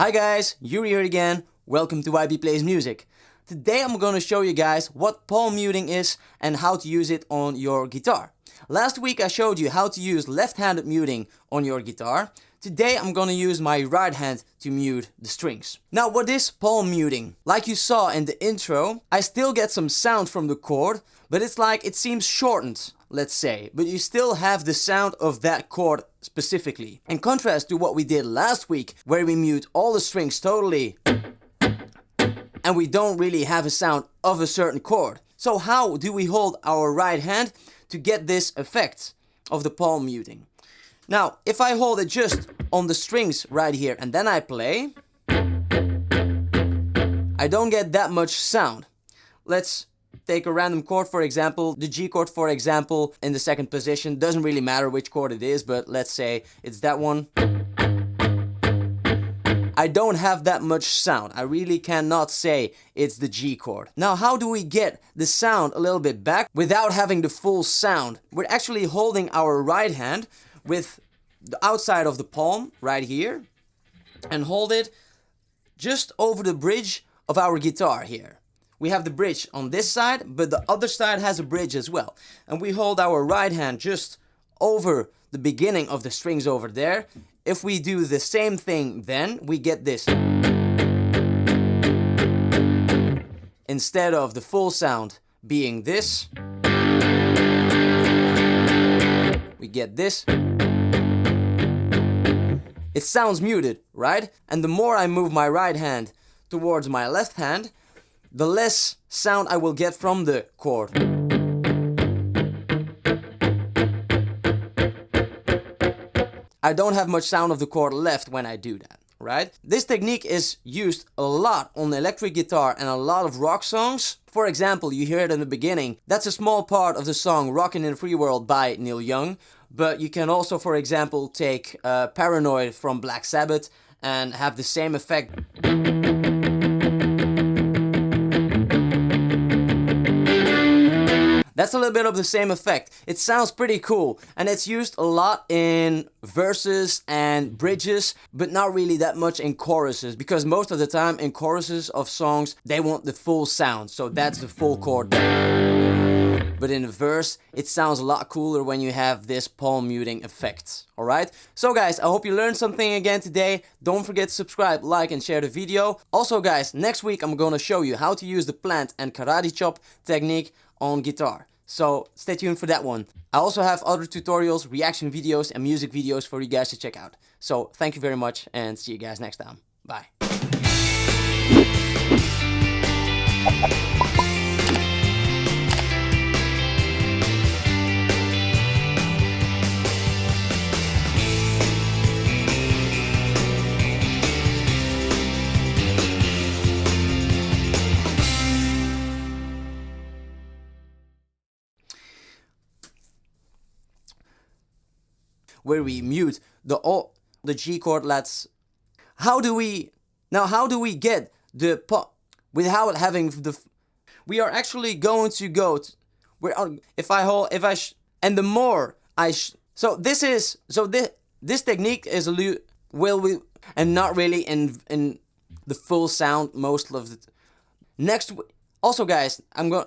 Hi guys, Yuri here again. Welcome to YB Plays Music. Today I'm gonna show you guys what palm muting is and how to use it on your guitar. Last week I showed you how to use left-handed muting on your guitar. Today I'm gonna use my right hand to mute the strings. Now what is palm muting? Like you saw in the intro, I still get some sound from the chord, but it's like it seems shortened, let's say, but you still have the sound of that chord specifically. In contrast to what we did last week, where we mute all the strings totally, and we don't really have a sound of a certain chord. So how do we hold our right hand to get this effect of the palm muting? Now, if I hold it just on the strings right here and then I play, I don't get that much sound. Let's take a random chord for example, the G chord for example in the second position, doesn't really matter which chord it is, but let's say it's that one. I don't have that much sound. I really cannot say it's the G chord. Now how do we get the sound a little bit back without having the full sound? We're actually holding our right hand with the outside of the palm right here and hold it just over the bridge of our guitar here. We have the bridge on this side, but the other side has a bridge as well. And we hold our right hand just over the beginning of the strings over there if we do the same thing then, we get this. Instead of the full sound being this, we get this. It sounds muted, right? And the more I move my right hand towards my left hand, the less sound I will get from the chord. I don't have much sound of the chord left when I do that, right? This technique is used a lot on electric guitar and a lot of rock songs. For example, you hear it in the beginning. That's a small part of the song Rockin' in a Free World by Neil Young. But you can also, for example, take uh, Paranoid from Black Sabbath and have the same effect. That's a little bit of the same effect. It sounds pretty cool and it's used a lot in verses and bridges but not really that much in choruses because most of the time in choruses of songs they want the full sound so that's the full chord. But in a verse, it sounds a lot cooler when you have this palm muting effect. Alright? So guys, I hope you learned something again today. Don't forget to subscribe, like and share the video. Also guys, next week I'm gonna show you how to use the plant and karate chop technique on guitar. So stay tuned for that one. I also have other tutorials, reaction videos and music videos for you guys to check out. So thank you very much and see you guys next time. Bye. Where we mute the O, the G chord. Let's. How do we now? How do we get the po without having the? We are actually going to go. To, we're if I hold if I and the more I so this is so this this technique is a will we and not really in in the full sound most of the next also guys I'm going